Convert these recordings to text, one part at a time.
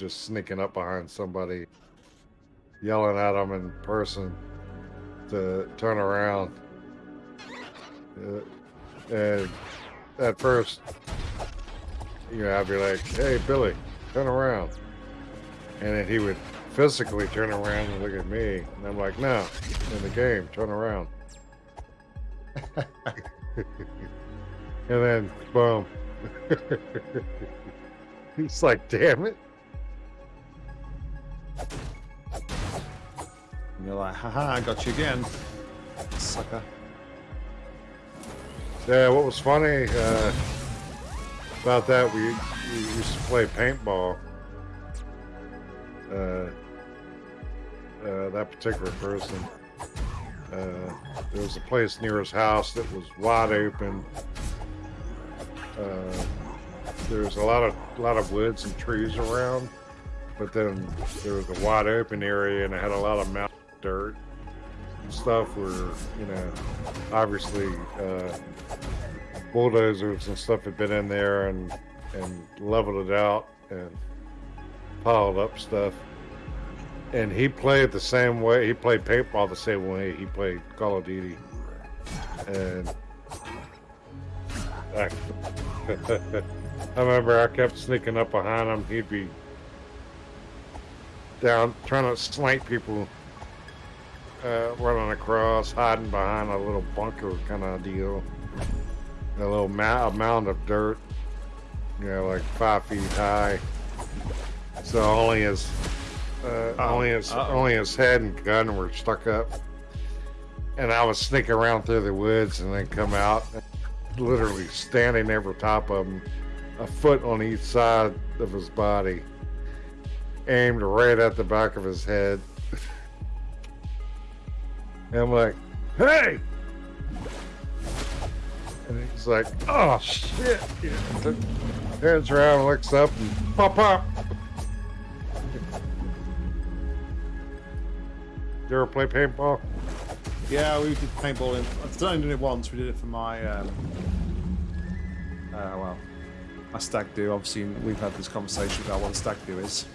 just sneaking up behind somebody, yelling at them in person to turn around. Uh, and at first, you know, I'd be like, "Hey, Billy, turn around," and then he would physically turn around and look at me, and I'm like, "No, in the game, turn around." and then, boom. He's like, "Damn it." And you're like, haha, I got you again. Sucker. Yeah, what was funny uh, about that, we, we used to play paintball. Uh, uh, that particular person. Uh, there was a place near his house that was wide open. Uh, there was a lot of a lot of woods and trees around, but then there was a wide open area and it had a lot of mountain dirt stuff where you know obviously uh, bulldozers and stuff had been in there and and leveled it out and piled up stuff. And he played the same way. He played paintball the same way he played Call of Duty. And I, I remember I kept sneaking up behind him. He'd be down trying to snipe people, uh, running across, hiding behind a little bunker kind of deal. A little mound of dirt, you know, like five feet high. So only his, uh, Oh, only his, uh-oh. only his head and gun were stuck up. And I was sneaking around through the woods and then come out, literally standing over top of him, a foot on each side of his body, aimed right at the back of his head. and I'm like, hey! And he's like, oh shit! Turns around, looks up, and pop pop. You ever play paintball? Yeah, we did paintballing. I've only done it once. We did it for my, um, uh, well, my stag do. Obviously, we've had this conversation about what a stag do is.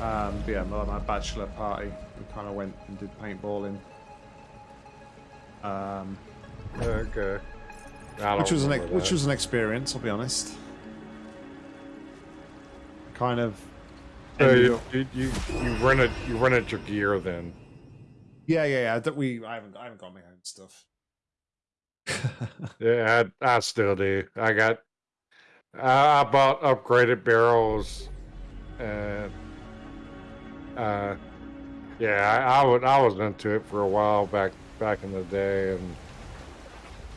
Um, yeah, my, my bachelor party, we kind of went and did paintballing. Um, Okay. Which was an which was an experience. I'll be honest. Kind of. So you, you you you rented you rented your gear then. Yeah, yeah, yeah. That we I haven't I haven't got my own stuff. Yeah, I, I still do. I got I I bought upgraded barrels and uh yeah, I, I would I was into it for a while back back in the day and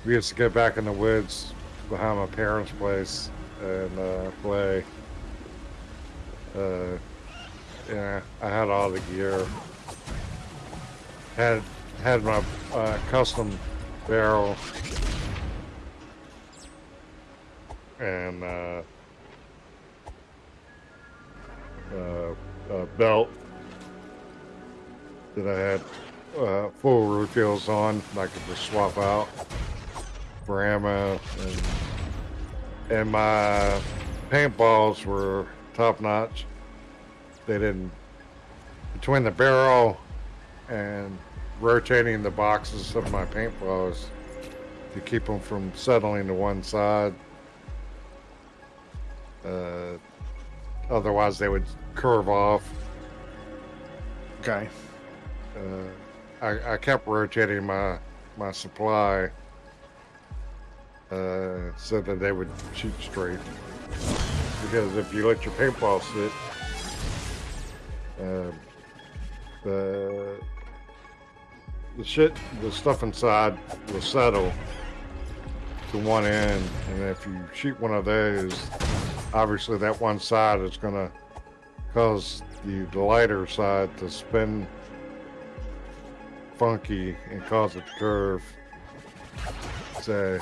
we used to get back in the woods behind my parents' place and uh play. Uh yeah, I had all the gear. Had had my uh, custom barrel and uh, uh, uh, belt that I had uh, full refills on. I could just swap out for ammo, and and my paintballs were top notch. They didn't between the barrel and rotating the boxes of my paintballs to keep them from settling to one side. Uh, otherwise, they would curve off. Okay. Uh, I, I kept rotating my my supply uh, so that they would shoot straight. Because if you let your paintball sit, uh, the the shit, the stuff inside will settle to one end, and if you shoot one of those, obviously that one side is going to cause the, lighter side to spin funky and cause it to curve. So,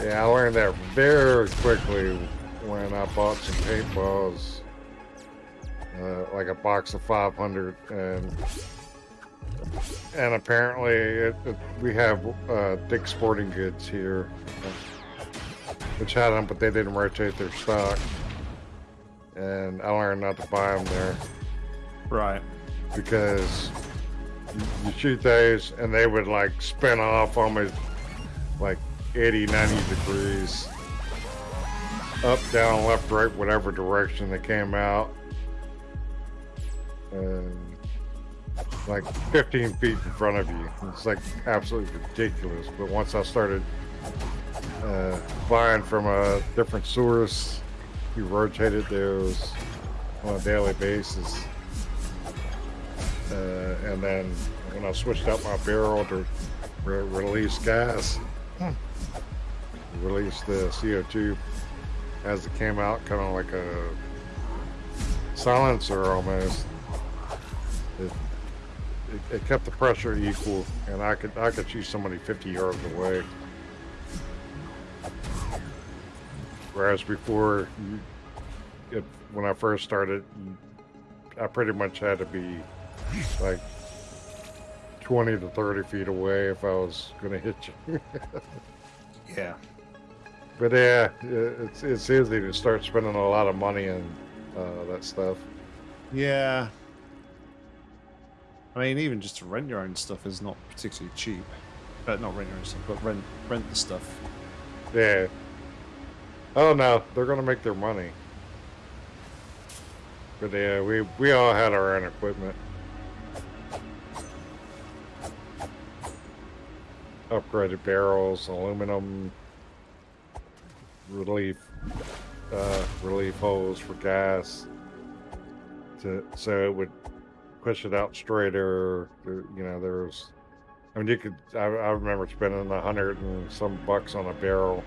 yeah, I learned that very quickly when I bought some paintballs, uh, like a box of 500, and and apparently it, it, we have uh, Dick Sporting Goods here, which had them, but they didn't rotate their stock, and I learned not to buy them there Right. because you, you shoot those and they would like spin off almost like 80, 90 degrees, up, down, left, right, whatever direction they came out. And like 15 feet in front of you. It's like absolutely ridiculous. But once I started uh, buying from a different source, we rotated those on a daily basis. Uh, and then when I switched out my barrel to re- release gas, release the CO2 as it came out, kind of like a silencer almost. It, it, kept the pressure equal, and I could I could shoot somebody 50 yards away. Whereas before, you, it, when I first started, I pretty much had to be like 20 to 30 feet away if I was going to hit you. Yeah. but yeah, it's it's easy to start spending a lot of money on uh, that stuff. Yeah. I mean, even just to rent your own stuff is not particularly cheap. But not rent your own stuff, but rent rent the stuff. Yeah. Oh no, they're gonna make their money. But yeah, we we all had our own equipment. Upgraded barrels, aluminum relief uh, relief holes for gas. To so it would push it out straighter. You know, there's. I mean, you could. I, I remember spending a hundred and some bucks on a barrel.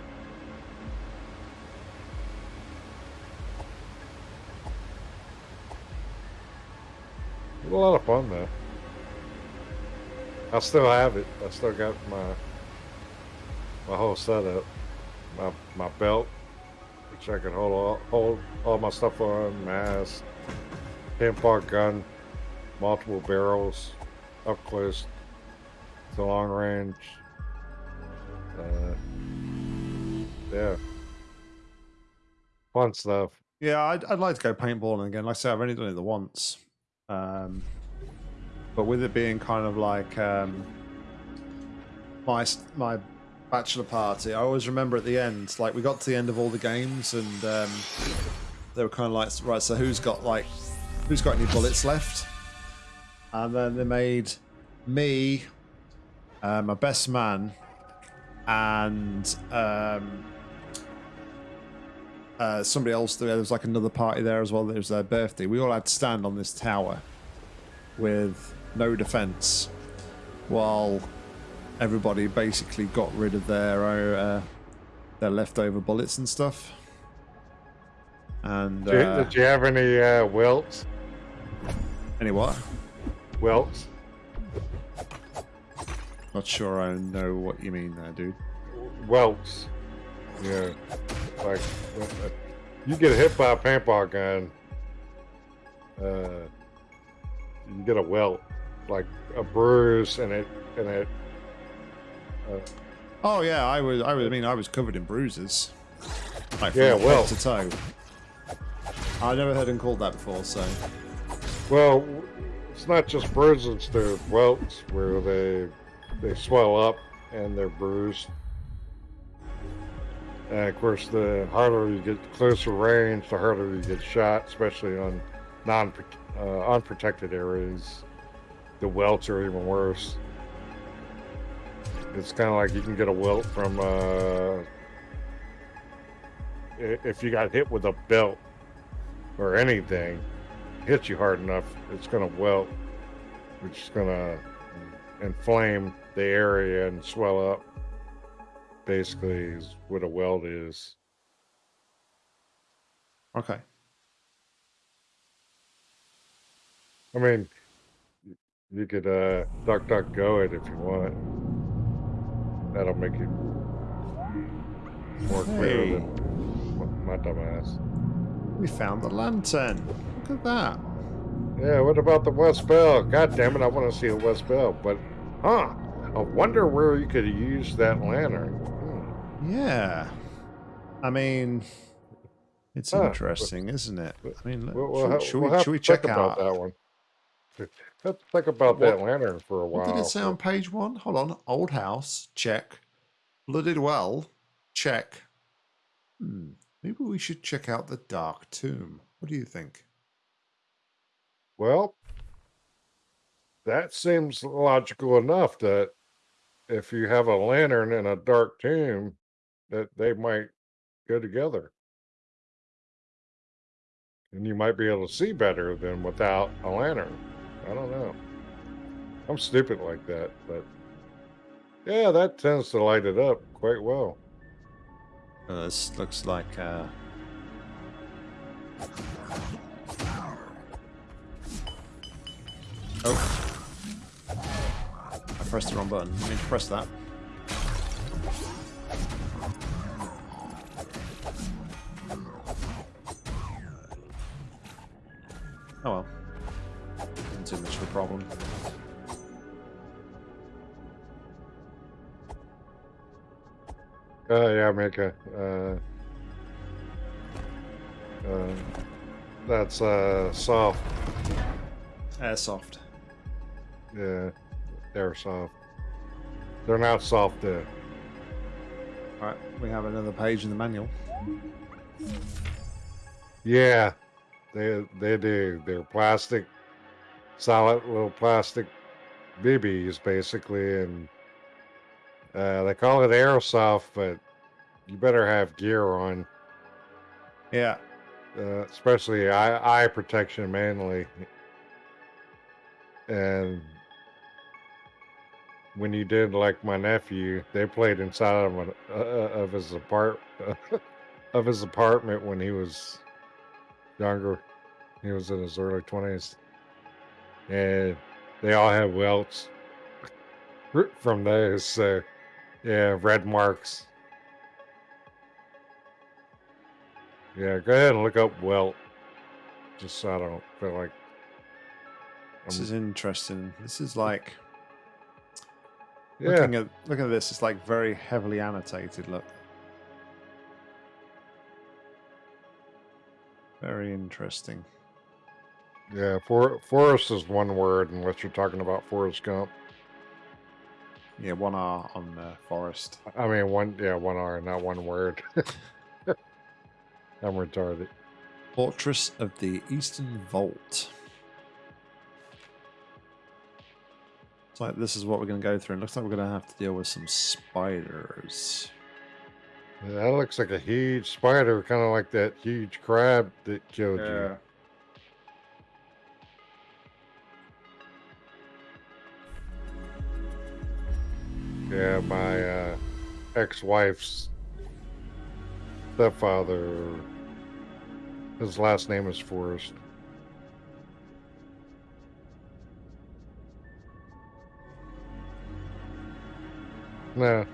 It was a lot of fun though. I still have it. I still got my my whole setup. My my belt, which I can hold all hold all my stuff on, mask, pinpoint gun, multiple barrels, up close to long range. Uh, yeah, fun stuff. Yeah, I'd, I'd like to go paintballing again. Like I said, I've only done it the once. Um, but with it being kind of like um, my my bachelor party, I always remember at the end, like we got to the end of all the games, and um, they were kind of like, right, so who's got like, who's got any bullets left? And then they made me, uh, my best man, and um, uh, somebody else. There was like another party there as well. It was their birthday. We all had to stand on this tower with no defense while everybody basically got rid of their uh, their leftover bullets and stuff. And Did, you- uh, did you have any uh, welts? any what Welts? not sure i know what you mean there dude welts. Yeah, like you get hit by a paintball gun, uh, you get a welt, like a bruise, and it and it. Uh, oh yeah i was i was i mean i was covered in bruises like Yeah, well. to toe i never heard him called that before so well, it's not just bruises; they're welts where they they swell up and they're bruised. And of course, the harder you get closer range, the harder you get shot, especially on non uh, unprotected areas. The welts are even worse. It's kind of like you can get a welt from uh, if you got hit with a belt or anything, hits you hard enough, it's going to welt, which is going to inflame the area and swell up basically is what a weld is. okay I mean, you could uh, duck, duck, go it if you want. That'll make it more clear than my, my dumb. We found the lantern. Look at that. Yeah, what about the West Bell? God damn it, I want to see a West Bell. But, huh, I wonder where you could use that lantern. Hmm. Yeah. I mean, it's Huh. interesting, isn't it? I mean, We'll, should, we'll, should we'll we, should we check out? about that one. Let's think about that lantern for a while. What did it say on page one? Hold on. Old house, check. Blooded well, check. Hmm. Maybe we should check out the Dark Tomb. What do you think? Well, that seems logical enough that if you have a lantern and a dark tomb, that they might go together. And you might be able to see better than without a lantern. I don't know. I'm stupid like that, but yeah, that tends to light it up quite well. Uh, this looks like. Uh... Oh. I pressed the wrong button. I need to press that. Oh well. Isn't too much of a problem. Uh, yeah, make a. Uh, uh, that's uh, soft. Airsoft. Yeah, they're soft. They're not soft though. Alright, we have another page in the manual. Yeah, they they do. They're plastic, solid little plastic BBs basically, and uh, they call it airsoft, but you better have gear on, Yeah. uh, especially eye eye protection mainly. And when you did like my nephew, they played inside of an, uh, of his apart of his apartment when he was younger. He was in his early twenties, and they all have welts from those. So, yeah, red marks. Yeah, go ahead and look up welt, just so I don't feel like. This I'm- is interesting. This is like yeah, looking at looking at this, it's like very heavily annotated. Look, very interesting. yeah. For, forest is one word, unless you're talking about Forrest Gump. Yeah, one R on uh, forest. I mean, one, yeah, one R, not one word. I'm retarded. Fortress of the Eastern Vault. It's like this is what we're going to go through. and looks like we're going to have to deal with some spiders. Yeah, that looks like a huge spider, kind of like that huge crab that killed you. Yeah, my uh, ex-wife's stepfather. His last name is Forrest. No,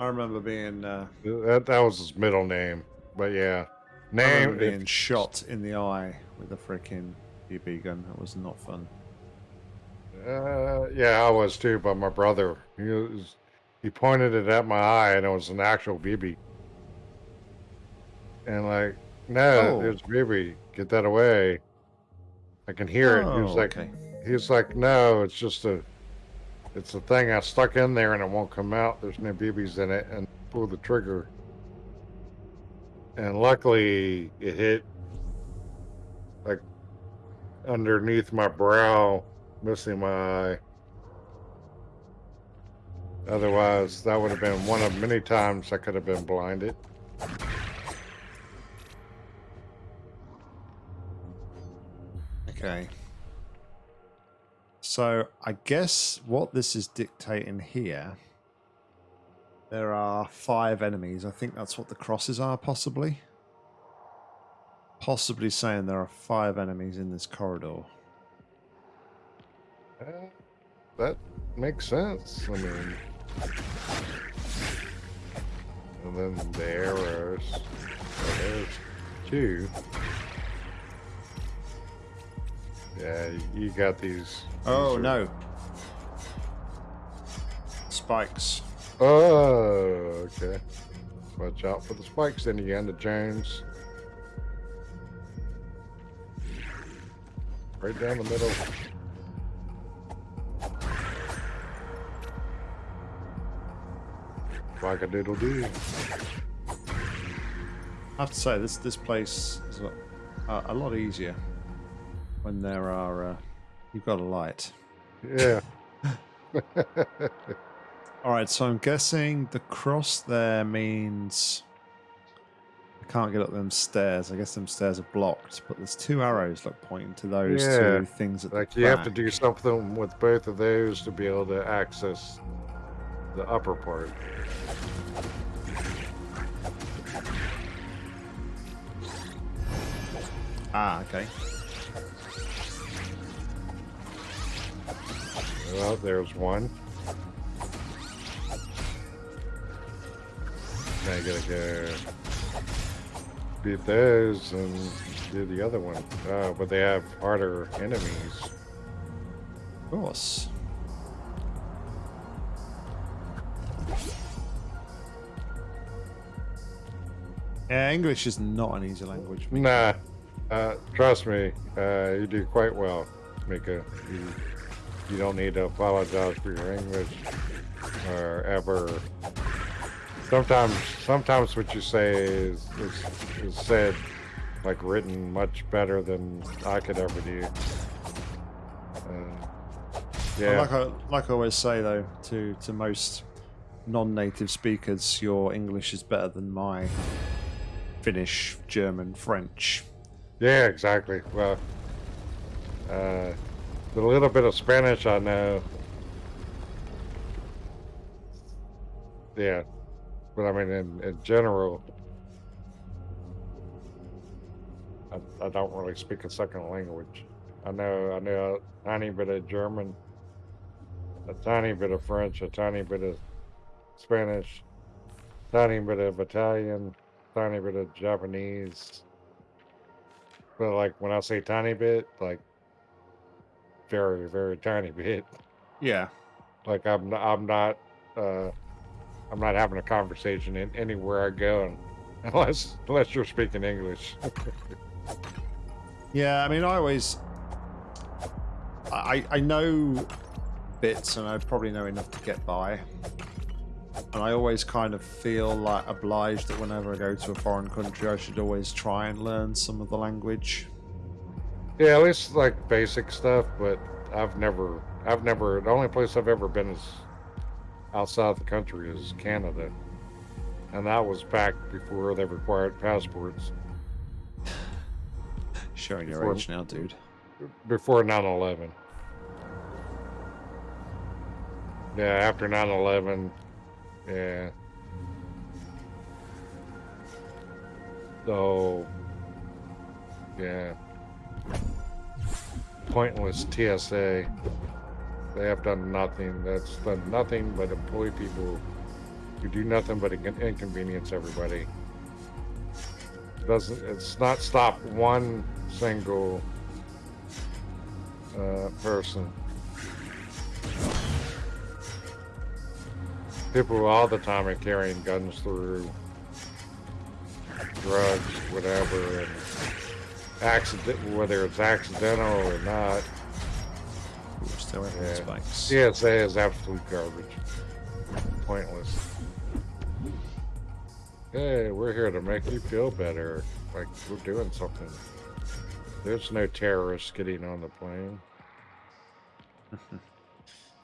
I remember being uh, that that was his middle name, but yeah, name. remember if- being shot in the eye with a freaking BB gun. That was not fun. Uh, yeah, I was too, but my brother, he was, he pointed it at my eye, and it was an actual BB. And like, no, Oh. there's BB. Get that away. I can hear it. He was Oh, like, okay. he was like, no, it's just a, it's a thing I stuck in there, and it won't come out. There's no BBs in it, and pull the trigger. And luckily, it hit like underneath my brow, missing my eye. Otherwise, that would have been one of many times I could have been blinded. Okay. So I guess what this is dictating here, there are five enemies. I think that's what the crosses are, possibly. Possibly saying there are five enemies in this corridor. Uh, that makes sense. I mean, and then the arrows. There's two. Yeah, you got these. Oh these no. Spikes. Oh, okay. Watch out for the spikes, Indiana Jones. Right down the middle. Like a doodle doo. I have to say this this place is a, a lot easier when there are uh, you've got a light. Yeah. All right, so I'm guessing the cross there means I can't get up them stairs. I guess them stairs are blocked, but there's two arrows like pointing to those Yeah, two things at like you have to do something with both of those to be able to access the upper part. Ah, okay. Well, there's one. Now you gotta go beat those and do the other one. Oh, but they have harder enemies. Of course. Yeah, English is not an easy language. Nah, uh, trust me, uh, you do quite well, Mika. You, you don't need to apologize for your English or ever. Sometimes, sometimes what you say is, is, is said like written much better than I could ever do. Uh, yeah, Like I, like I always say though, to to most non-native speakers, your English is better than my Finnish, German, French. yeah, exactly. Well, uh, the little bit of Spanish I know. Uh, yeah, but I mean, in, in general, I, I don't really speak a second language. I know I know a tiny bit of German, a tiny bit of French, a tiny bit of Spanish, tiny bit of Italian, tiny bit of Japanese. But like when I say tiny bit, like very very tiny bit. Yeah. Like I'm not, I'm not uh I'm not having a conversation in anywhere I go unless unless you're speaking English. Yeah, I mean, I always, I I know bits, and I probably know enough to get by. And I always kind of feel like obliged that whenever I go to a foreign country, I should always try and learn some of the language. Yeah, at least like basic stuff, but I've never I've never the only place I've ever been is outside the country is Canada. And that was back before they required passports. Showing your Before- age now, dude. before 9-11 yeah after 9-11 yeah so yeah pointless tsa they have done nothing. That's done nothing but employ people who do nothing but inconvenience everybody. Doesn't it's not stopped one single uh, person. People all the time are carrying guns through drugs, whatever, and accident, whether it's accidental or not. Ooh, away Yeah. spikes. TSA is absolute garbage, pointless. Hey, we're here to make you feel better, like we're doing something. There's no terrorists getting on the plane.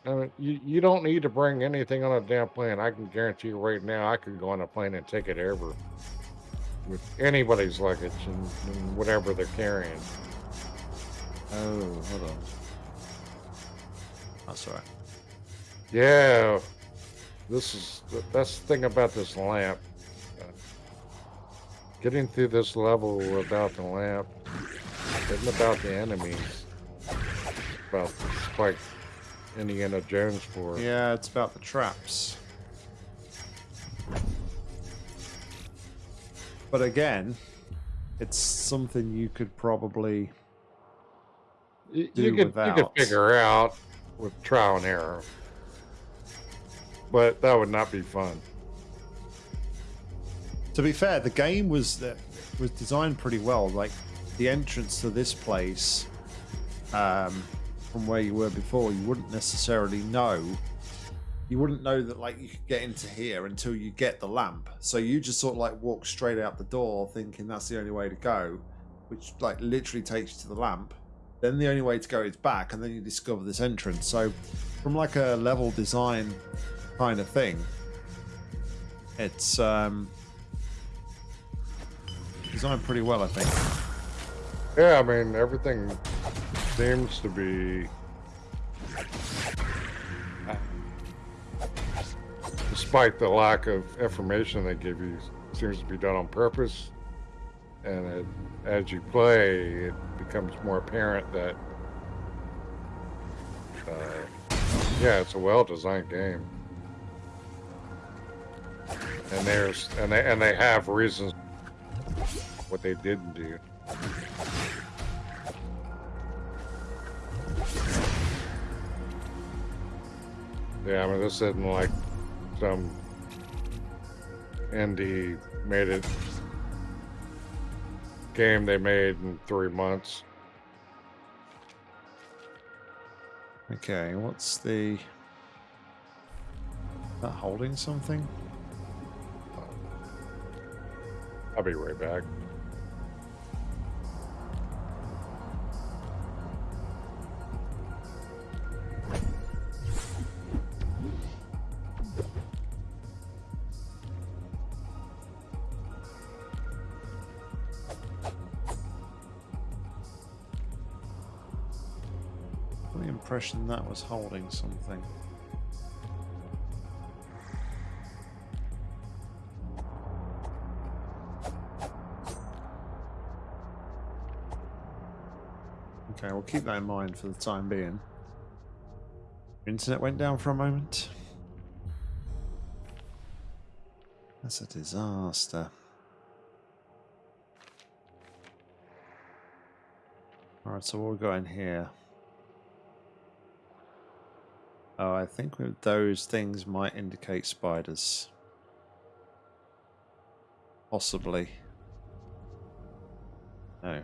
I mean, you, you don't need to bring anything on a damn plane. I can guarantee you right now, I could go on a plane and take it over with anybody's luggage and, and whatever they're carrying. Oh, hold on. Oh, that's alright. Yeah, this is that's the thing about this lamp. Getting through this level without the lamp isn't about the enemies. It's about it's like Indiana Jones for it. Yeah, it's about the traps. But again, it's something you could probably you, do you could you could figure out with trial and error, but that would not be fun. To be fair, the game was that was designed pretty well. Like the entrance to this place, um, from where you were before, you wouldn't necessarily know. You wouldn't know that like you could get into here until you get the lamp. So you just sort of like walk straight out the door, thinking that's the only way to go, which like literally takes you to the lamp. Then the only way to go is back, and then you discover this entrance. So, from like a level design kind of thing, it's um, designed pretty well, I think. Yeah, I mean everything seems to be. Despite the lack of information they give you, seems to be done on purpose. And it, as you play, it becomes more apparent that, uh, yeah, it's a well-designed game. And there's and they and they have reasons what they didn't do. Yeah, I mean, this isn't like Um, some indie made it game they made in three months. Okay, what's the that holding something? I'll be right back. Impression that was holding something. Okay, we'll keep that in mind for the time being. Internet went down for a moment. That's a disaster. Alright, so what we'll go in here. Oh, I think those things might indicate spiders. Possibly. No.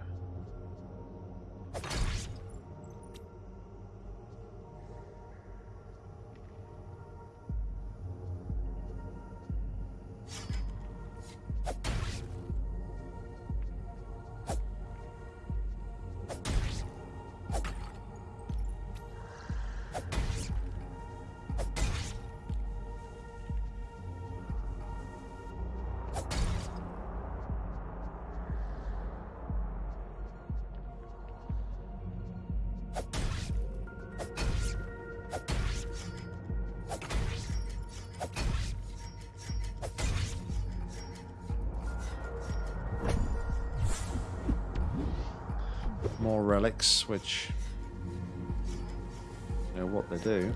More relics, which you know what they do.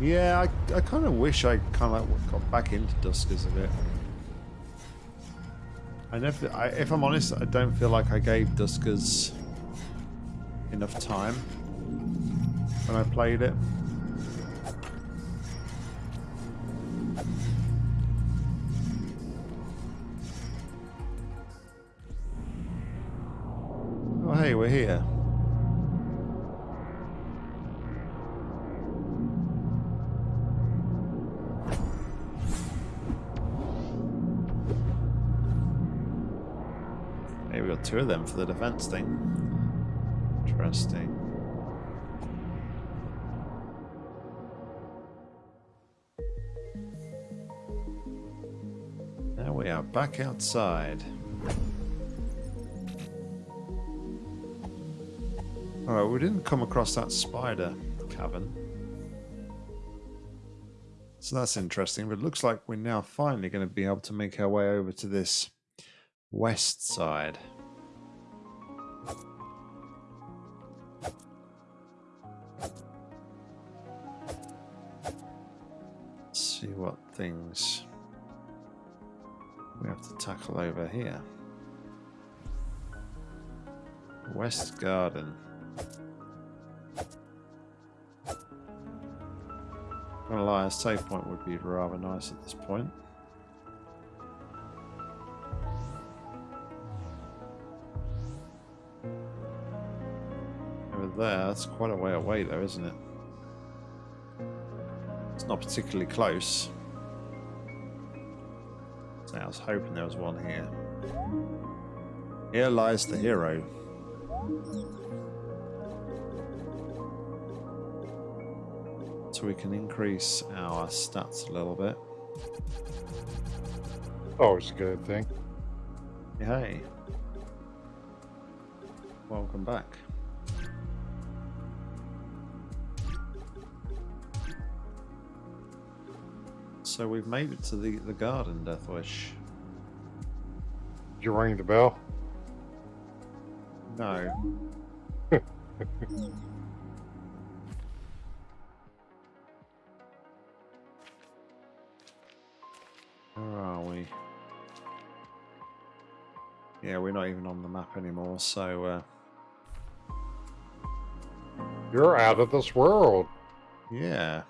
Yeah, I, I kind of wish I kind of like got back into Duskers a bit. I never, I, if I'm honest, I don't feel like I gave Duskers enough time when I played it. Maybe we got two of them for the defense thing. Interesting. Now we are back outside. Alright, we didn't come across that spider cavern. So that's interesting, but it looks like we're now finally going to be able to make our way over to this west side. Let's see what things we have to tackle over here. West Garden. I'm gonna lie, a save point would be rather nice at this point. There, that's quite a way away though, isn't it? It's not particularly close. So I was hoping there was one here. Here lies the hero. So we can increase our stats a little bit. Oh, Always a good thing. Hey. Welcome back. So we've made it to the, the garden, Deathwish. Did you ring the bell? No. Where are we? Yeah, we're not even on the map anymore, so uh, You're out of this world. yeah.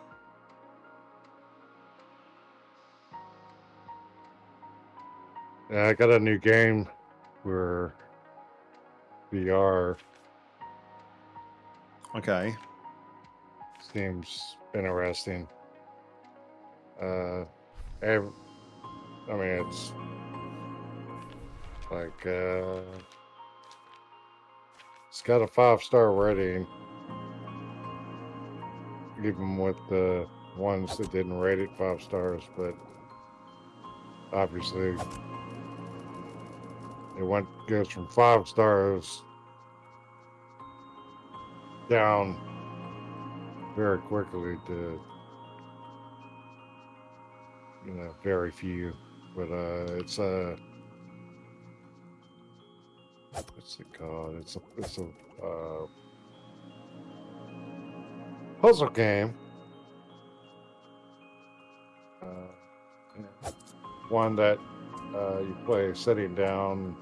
I got a new game where VR. Okay. Seems interesting. Uh, ev- I mean, it's like uh, it's got a five star rating, even with the ones that didn't rate it five stars. But obviously, it went goes from five stars down very quickly to you know very few. But uh it's a what's it called? It's a it's a uh puzzle game. Uh one that uh you play sitting down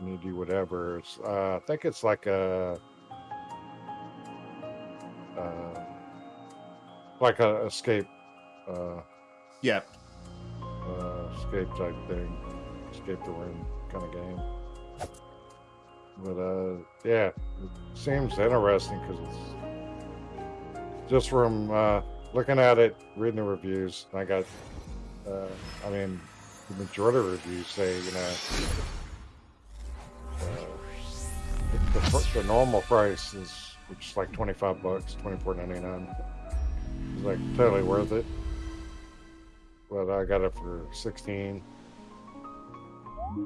and you do whatever it's uh i think it's like a uh, like a escape, uh, Yeah. uh, escape type thing, escape the room kind of game. But uh, yeah, it seems interesting because it's just from uh, looking at it, reading the reviews. I got, uh, I mean, the majority of reviews say you know. The, normal price is which is like 25 bucks 24.99 it's like totally worth it. But i got it for 16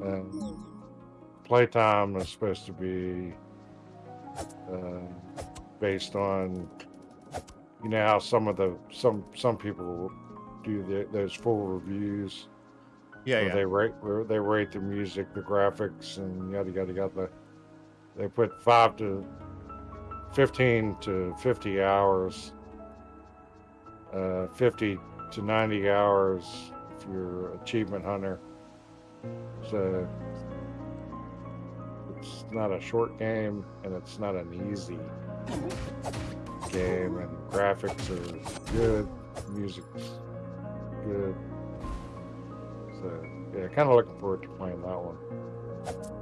and playtime is supposed to be uh, based on you know how some of the some some people do the, those full reviews. Yeah, yeah. they rate they rate the music the graphics and yada yada yada they put five to 15 to 50 hours, uh, 50 to 90 hours if you're achievement hunter. So it's not a short game and it's not an easy game, and graphics are good, music's good. So yeah, kind of looking forward to playing that one.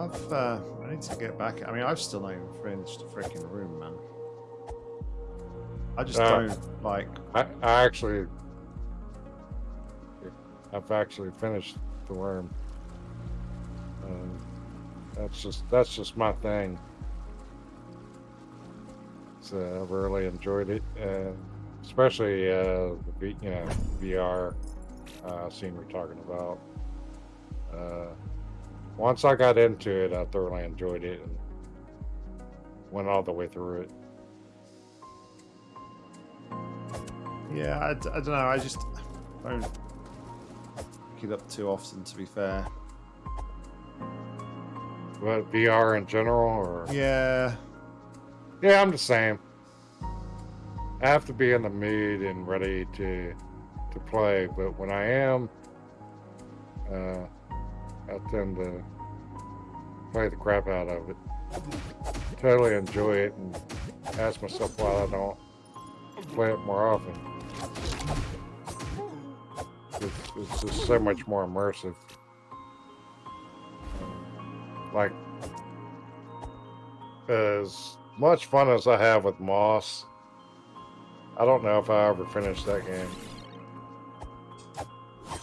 I've, uh, I need to get back. I mean, I've still not even finished the freaking room, man. I just Uh, don't like. I, I actually, I've actually finished the worm. Um, that's just that's just my thing. So I've really enjoyed it, and especially uh, the you know VR uh, scene we're talking about. Uh, once I got into it, I thoroughly enjoyed it and went all the way through it. Yeah, I don't know. I just don't pick it up too often, to be fair. But VR in general, or Yeah, yeah, I'm the same. I have to be in the mood and ready to to play. But when I am, uh, I tend to play the crap out of it. Totally enjoy it and ask myself why I don't play it more often. It's, it's just so much more immersive. Like, as much fun as I have with Moss, I don't know if I ever finished that game.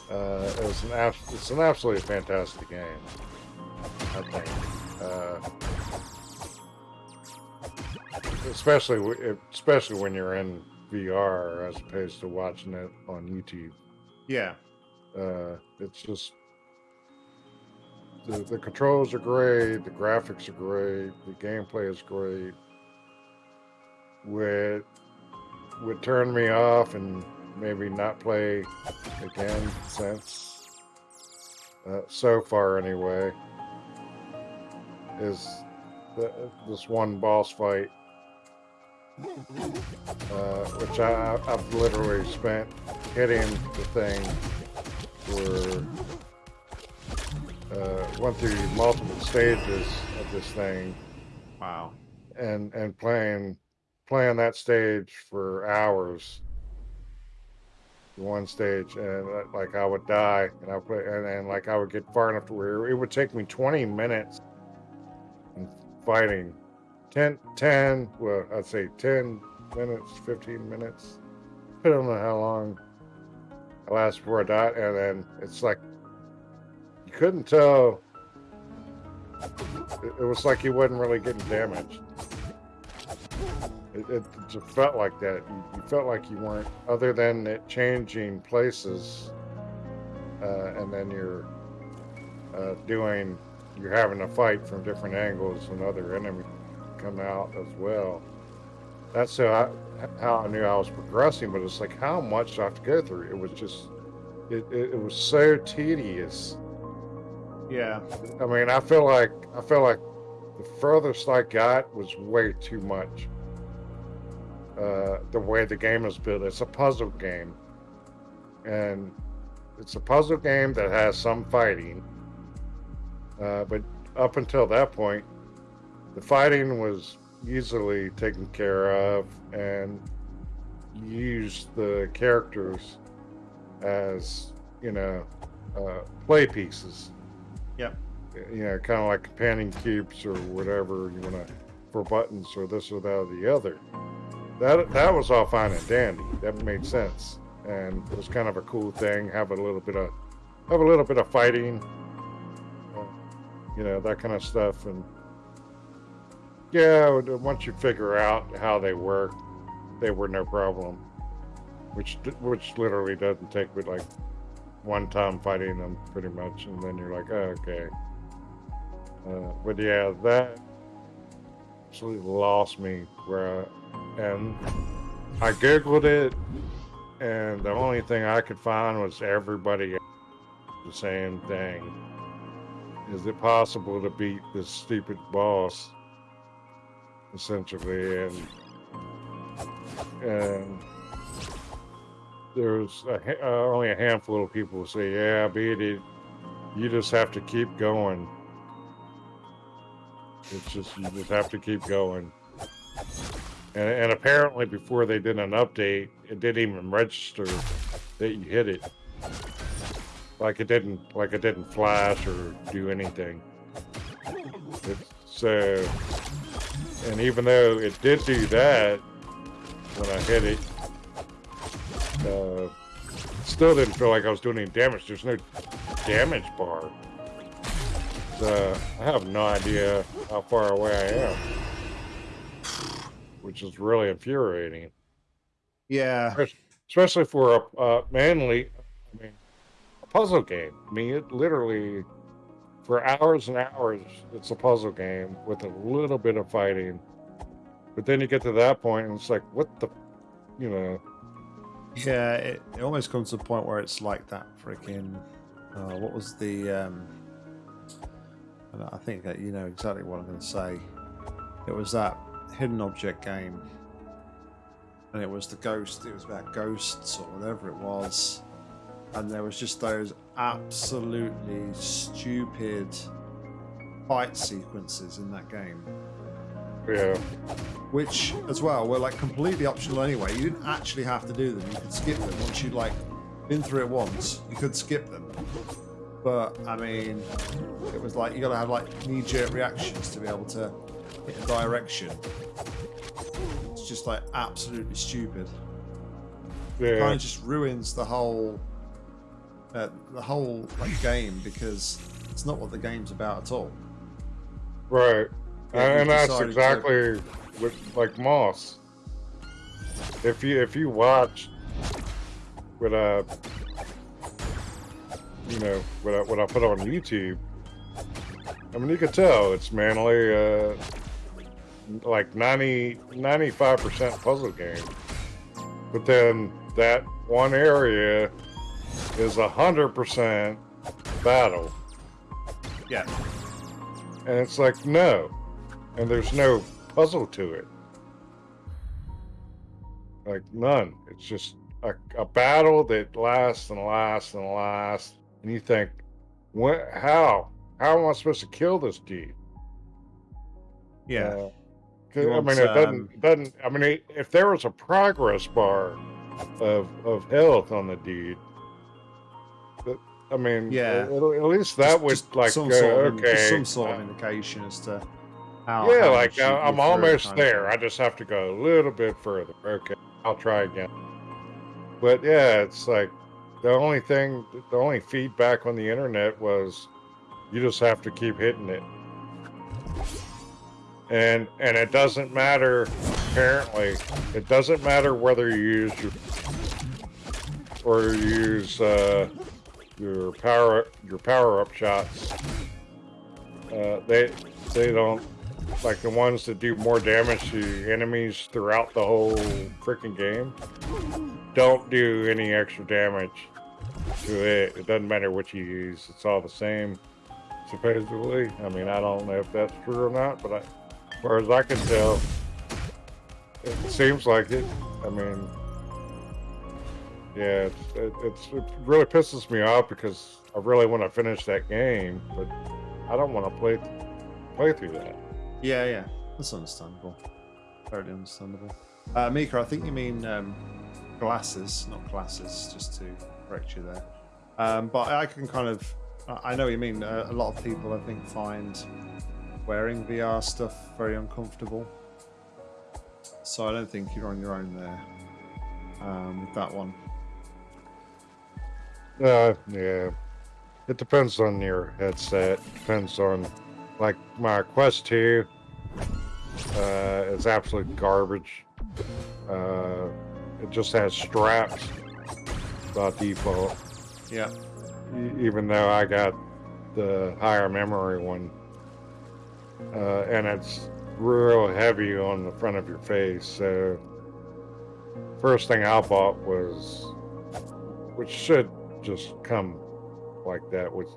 Uh, it's an abs- it's an absolutely fantastic game. I think, uh, especially especially when you're in VR as opposed to watching it on YouTube. Yeah. Uh, it's just the, the controls are great, the graphics are great, the gameplay is great. Would would turn me off and maybe not play again since uh, so far anyway is the, this one boss fight uh, which I, I've literally spent hitting the thing for uh, went through multiple stages of this thing Wow. and and playing playing that stage for hours one stage and uh, like i would die and i play and, and like i would get far enough to where it would take me 20 minutes in fighting. 10 10 well i'd say 10 minutes 15 minutes i don't know how long i last before i died and then it's like you couldn't tell. It, it was like he wasn't really getting damaged it, it just felt like that. You, you felt like you weren't, other than it changing places, uh, and then you're uh, doing, you're having a fight from different angles, and other enemies come out as well. That's how I, how I knew I was progressing. But it's like, how much do I have to go through? It was just, it, it, it was so tedious. Yeah. I mean, I feel like I feel like the furthest I got was way too much. Uh, the way the game is built, it's a puzzle game, and it's a puzzle game that has some fighting. Uh, but up until that point, the fighting was easily taken care of, and you used the characters as you know uh, play pieces Yep. you know, kind of like companion cubes or whatever you want to for buttons or this or that or the other. That that was all fine and dandy. That made sense, and it was kind of a cool thing. Have a little bit of have a little bit of fighting, you know, that kind of stuff. And yeah, once you figure out how they work, they were no problem. Which which literally doesn't take but like one time fighting them pretty much, and then you're like, oh, okay. Uh, but yeah, that absolutely lost me. Where, and I googled it, and the only thing I could find was everybody the same thing. Is it possible to beat this stupid boss? Essentially, and and there's a, uh, only a handful of people who say, "Yeah, beat it. You just have to keep going." It's just you just have to keep going. And, and apparently, before they did an update, it didn't even register that you hit it. Like it didn't, like it didn't flash or do anything. So, and even though it did do that when I hit it, uh, still didn't feel like I was doing any damage. There's no damage bar. So I have no idea how far away I am, which is really infuriating, Yeah. especially for a uh, mainly, I mean, a puzzle game. I mean, it literally for hours and hours, it's a puzzle game with a little bit of fighting. But then you get to that point, and it's like, what the, you know, Yeah, it, it almost comes to a point where it's like that freaking. Uh, what was the? Um, I I think that you know exactly what I'm going to say. It was that hidden object game and it was the ghost. It was about ghosts or whatever it was, and there was just those absolutely stupid fight sequences in that game, Yeah. which as well were like completely optional anyway. You didn't actually have to do them. You could skip them once you'd like been through it once. You could skip them, but I mean, it was like you got to have like knee-jerk reactions to be able to direction. It's just like absolutely stupid. kind of just ruins the whole uh, the whole like game because it's not what the game's about at all. Right. Yeah, and, that's decided to- exactly what like Moss. If you if you watch what uh you know what I, what I put on YouTube, I mean you could tell it's mainly uh like 90 95 percent puzzle game, but then that one area is a hundred percent battle. Yeah, And it's like, no. And there's no puzzle to it. Like, none. It's just a, a battle that lasts and lasts and lasts. And you think, what, how? How am I supposed to kill this dude? yeah, Uh, I mean, it doesn't, um, doesn't, I mean, if there was a progress bar of, of health on the deed, I mean, Yeah. at, at least that Just- would just like some go, sort of, okay. some sort uh, of indication as to how. yeah, how like I, I'm almost there. I just have to go a little bit further. Okay, I'll try again. But yeah, it's like the only thing, the only feedback on the internet was you just have to keep hitting it, and and it doesn't matter. Apparently, it doesn't matter whether you use your or you use uh, your power your power up shots. Uh, they they don't like the ones that do more damage to enemies throughout the whole freaking game don't do any extra damage to it. It doesn't matter what you use; it's all the same, supposedly. I mean, I don't know if that's true or not, but I, far as I can tell, it seems like it. I mean, yeah, it's, it, it's it really pisses me off because I really want to finish that game, but I don't want to play play through that. Yeah, yeah, that's understandable. Totally understandable. Uh, Mika, I think you mean um, glasses, not glasses, just to correct you there. Um, but I can kind of, I I know what you mean. Uh, a lot of people, I think, find wearing VR stuff very uncomfortable. So I don't think you're on your own there um, with that one. Uh, yeah. It depends on your headset. Depends on, like, my Quest 2 uh, is absolute garbage. Uh, it just has straps by default, Yeah, e- even though I got the higher memory one. Uh, and it's real heavy on the front of your face. So, first thing I bought was, which should just come like that with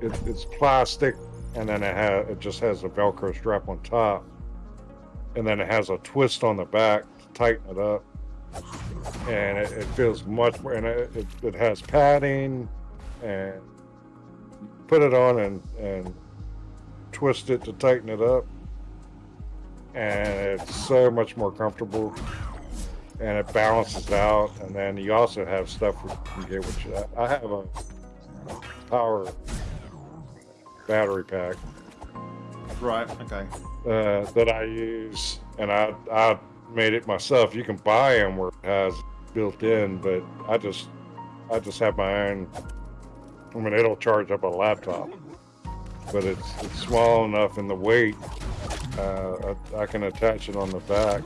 it, it's plastic and then it has it just has a velcro strap on top and then it has a twist on the back to tighten it up and it, it feels much more and it, it, it has padding and put it on and and twist it to tighten it up and it's so much more comfortable and it balances out and then you also have stuff you can get with I, I have a power battery pack right. Okay. uh, that I use, and I I made it myself. You can buy them where it has built in, but I just I just have my own. I mean, it'll charge up a laptop, but it's it's small enough, and the weight uh, I, I can attach it on the back,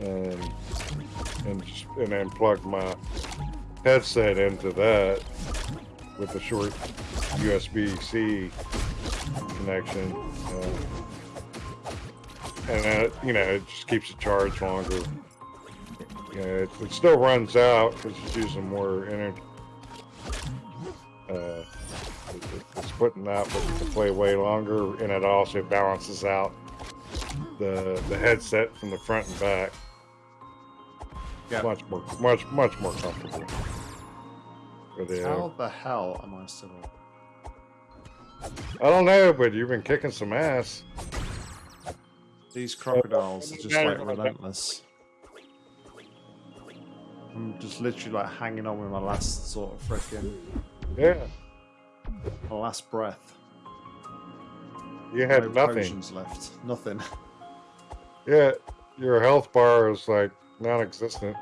and and just, and then plug my headset into that with a short USB-C connection. Uh, and you know, it just keeps it charged longer. You know, it, it still runs out because it's using more energy. Uh, it's putting out but to play way longer, and it also balances out the the headset from the front and back. Yeah. much more, much, much more comfortable. For the, How the hell am I still up? I don't know, but you've been kicking some ass. These crocodiles are just Yeah, like relentless. I'm just literally like hanging on with my last sort of freaking Yeah, my last breath. you had no nothing. left. Nothing. Yeah, your health bar is like non-existent.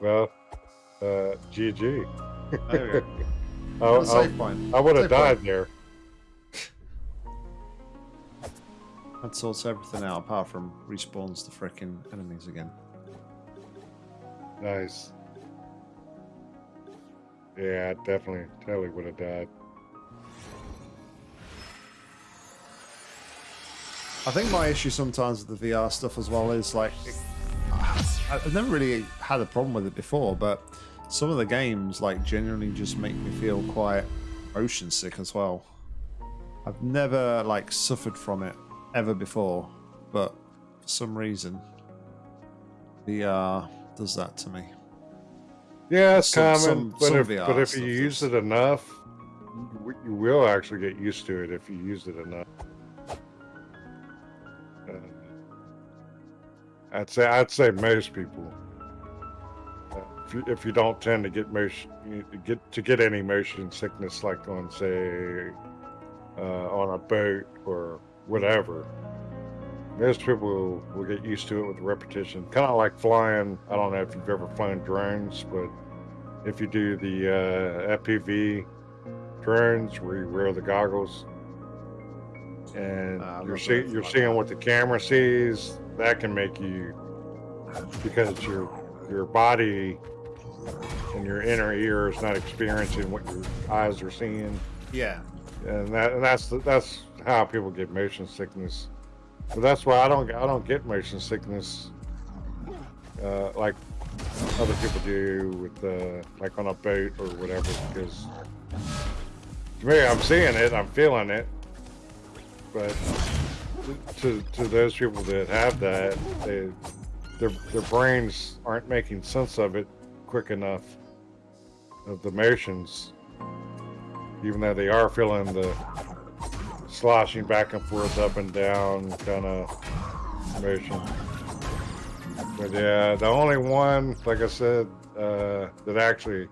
Well, uh, GG. There we go. I, I, save point. I would have Save point. died there. That sorts everything out apart from respawns the freaking enemies again. Nice. Yeah, I definitely, totally would have died. I think my issue sometimes with the VR stuff as well is like I've never really had a problem with it before, but some of the games like genuinely just make me feel quite motion sick as well. I've never like suffered from it ever before, but for some reason VR does that to me. Yeah, it's Some- common, some- but some if VR but if you use it enough, you, will actually get used to it if you use it enough. Uh, I'd say I'd say most people. Uh, if you, if you don't tend to get motion, you get to get any motion sickness, like on say uh, on a boat or whatever, most people will, will get used to it with repetition. Kind of like flying. I don't know if you've ever flown drones, but if you do the uh, FPV drones where you wear the goggles and I you're see, you're seeing what the camera sees, that can make you because your your body and your inner ear is not experiencing what your eyes are seeing Yeah. and that and that's that's how people get motion sickness. But that's why I don't I don't get motion sickness uh, like other people do with uh, like on a boat or whatever because to me I'm seeing it I'm feeling it but to to those people that have that they their their brains aren't making sense of it quick enough of the motions even though they are feeling the sloshing back and forth, up and down kind of motion. But yeah, the only one, like I said, uh, that actually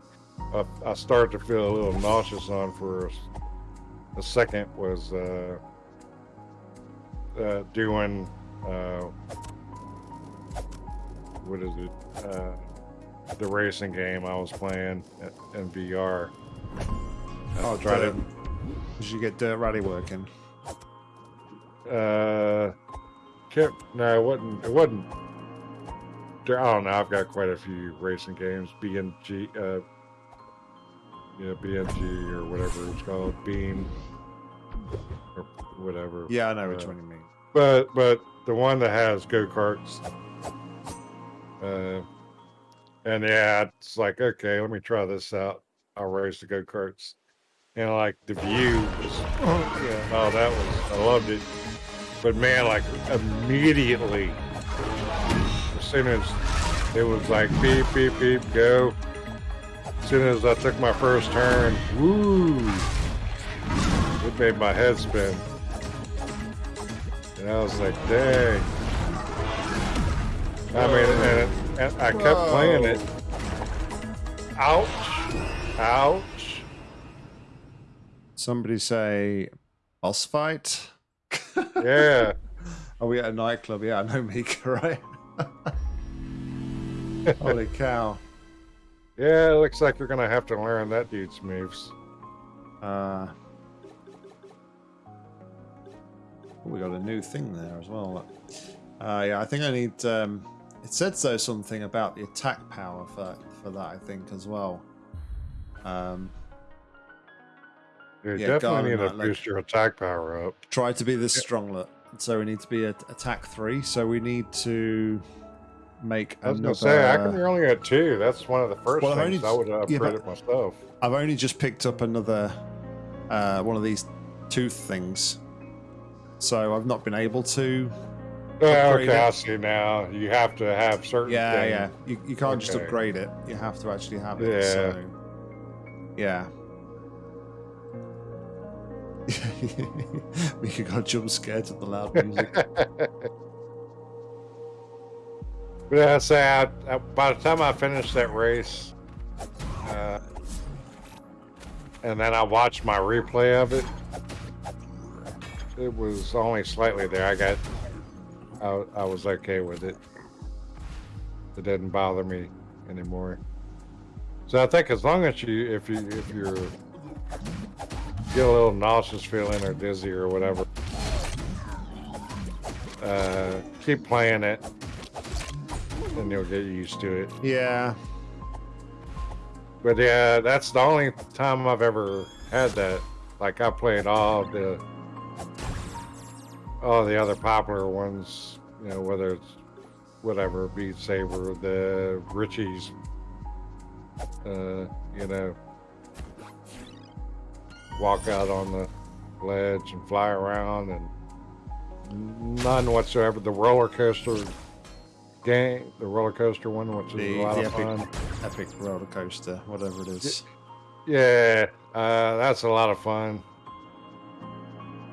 uh, I started to feel a little nauseous on for a, second was uh, uh, doing uh, what is it? Uh, the racing game I was playing in- VR. Oh, try to. Did you get Dirt Rally working? Uh, can't, no, it wasn't. It wasn't. I don't know. I've got quite a few racing games. BMG, uh, yeah, BMG or whatever it's called, Beam, or whatever. Yeah, I know which Uh, one you mean. But but the one that has go karts. Uh, and yeah, it's like okay, let me try this out. I'll race the go karts, and like the view was, oh yeah, oh that was I loved it. But man, like immediately, as soon as it was like beep beep beep go, as soon as I took my first turn, woo, it made my head spin. And I was like, dang. I mean, and, and I kept playing it. Ouch. Ouch. Somebody say boss fight. Yeah. Are we at a nightclub? Yeah, I know Mika, right? Holy cow. Yeah, it looks like you're going to have to learn that dude's moves. Uh, oh, we got a new thing there as well. Uh, yeah, I think I need. Um, it said so something about the attack power for for that. I think as well. Um, You Yeah, definitely need to like- boost your attack power up. try to be this strong. Look. So we need to be at attack three. So we need to make I was another. going to say, how come you're only at two? That's one of the first Well, things only- I would have yeah, upgraded myself. I've only just picked up another uh, one of these tooth things. so I've not been able to. Yeah, okay, it. I see now. You have to have certain. Yeah, things. yeah. You, you can't just upgrade it. You have to actually have it. Yeah. So, yeah. we got jump scared at the loud music. Yeah, I say I, I, by the time I finished that race, uh, and then I watched my replay of it, it was only slightly there. I got, I, I was okay with it. It didn't bother me anymore. So I think as long as you, if you, if you're get a little nauseous feeling or dizzy or whatever, uh, keep playing it and you'll get used to it. yeah. But yeah, that's the only time I've ever had that. Like I played all the all the other popular ones, you know, whether it's whatever, Beat Saber, the Richies, uh, you know, walk out on the ledge and fly around and none whatsoever. The roller coaster game, the roller coaster one, which is The, a lot of epic, fun. epic roller coaster, whatever it is. Yeah, uh, that's a lot of fun.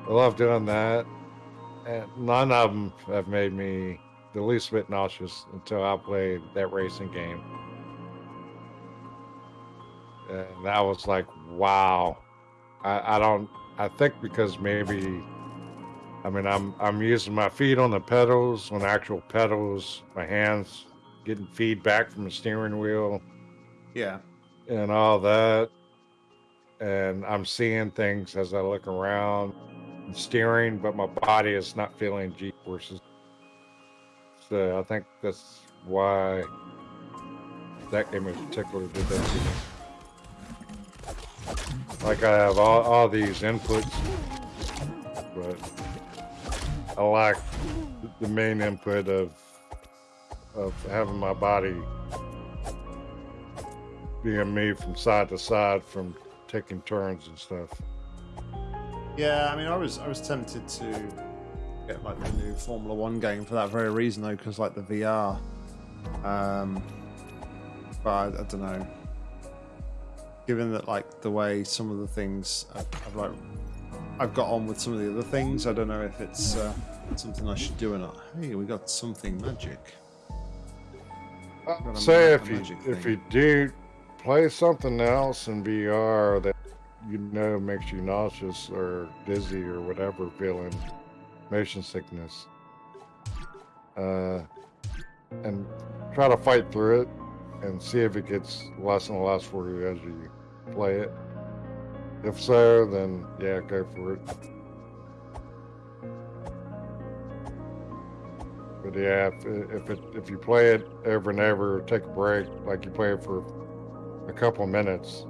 I love doing that. And none of them have made me the least bit nauseous until I played that racing game. And that was like, wow. I, I don't, I think because maybe, I mean, I'm, I'm using my feet on the pedals, on actual pedals, my hands getting feedback from the steering wheel Yeah. and all that. And I'm seeing things as I look around and steering, but my body is not feeling G forces. So I think that's why that game in particular did that to me. Like I have all, all these inputs, but I lack the main input of of having my body being moved from side to side from taking turns and stuff. Yeah, I mean, I was I was tempted to get like the new Formula One game for that very reason, though, because like the VR. Um, but I, I don't know. Given that like the way some of the things I've, I've like I've got on with some of the other things, I don't know if it's uh, something I should do or not. Hey, we got something magic. Got Say if you magic if you do play something else in VR that you know makes you nauseous or dizzy or whatever, feeling motion sickness, uh, and try to fight through it and see if it gets less and less for you as you play it. If so, then yeah, go for it. But yeah, if, if it if you play it over and over, take a break, like you play it for a couple minutes,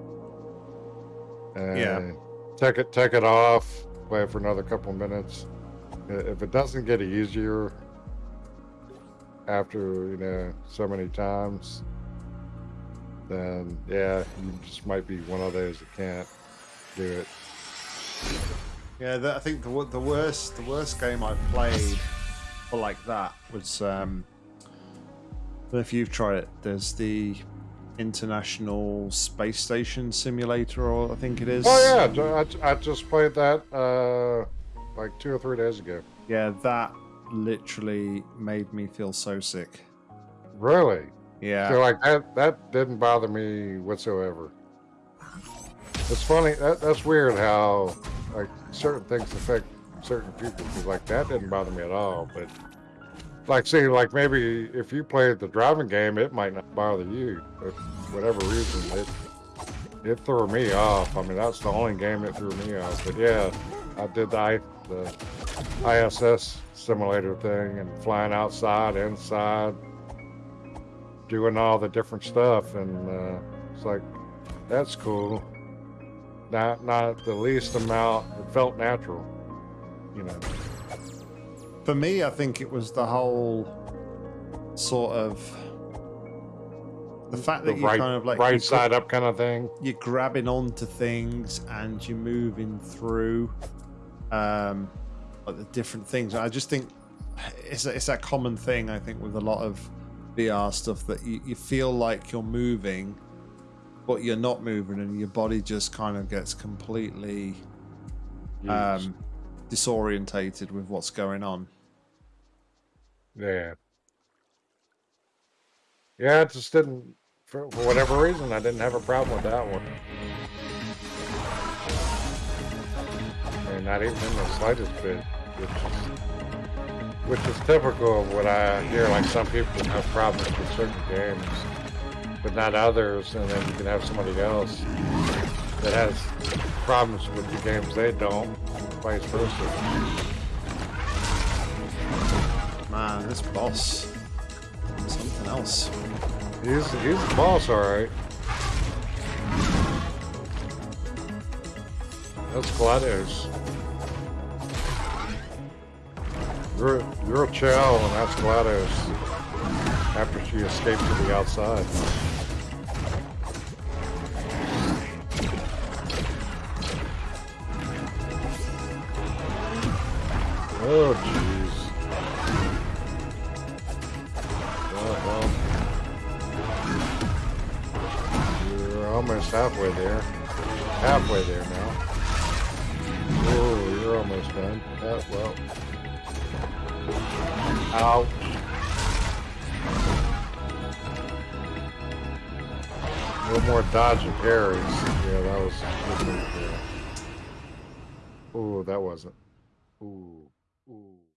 and Yeah. take it take it off, play it for another couple minutes. If it doesn't get easier after you know so many times, then yeah, you just might be one of those that can't do it. Yeah, the, I think the the worst the worst game I've played for like that was um, if you've tried it. There's the International Space Station Simulator, or I think it is. Oh yeah, I, I just played that uh, like two or three days ago. yeah. That literally made me feel so sick. Really? Yeah, So like that that didn't bother me whatsoever. It's funny that that's weird how like certain things affect certain people. like that didn't bother me at all, but like see like maybe if you played the driving game, it might not bother you. But for whatever reason, it it threw me off. I mean that's the only game that threw me off. But yeah, I did the the ISS simulator thing and flying outside, inside doing all the different stuff and uh, it's like that's cool not not the least amount it felt natural you know for me, I think it was the whole sort of the fact that you right kind of like right side up kind of thing you're grabbing onto things and you're moving through. Um, like the different things. I just think it's it's that common thing. I think with a lot of VR stuff that you, you feel like you're moving, but you're not moving, and your body just kind of gets completely um, disorientated with what's going on. Yeah. Yeah, it just didn't, for, for whatever reason, I didn't have a problem with that one. I mean, not even in the slightest bit, which is typical of what I hear. Like some people have problems with certain games, but not others, and then you can have somebody else that has problems with the games they don't, vice versa. Man, this boss, something else. He's he's the boss, all right. That's Gladius. You're you're a Chow, and that's Gladius. After she escaped to the outside. Oh jeez. Oh well. You're almost halfway there. Halfway there now. Oh, you're almost done. Uh, well. A little more dodge and parries. Yeah, that was good move there. Oh, that wasn't. Ooh. Ooh.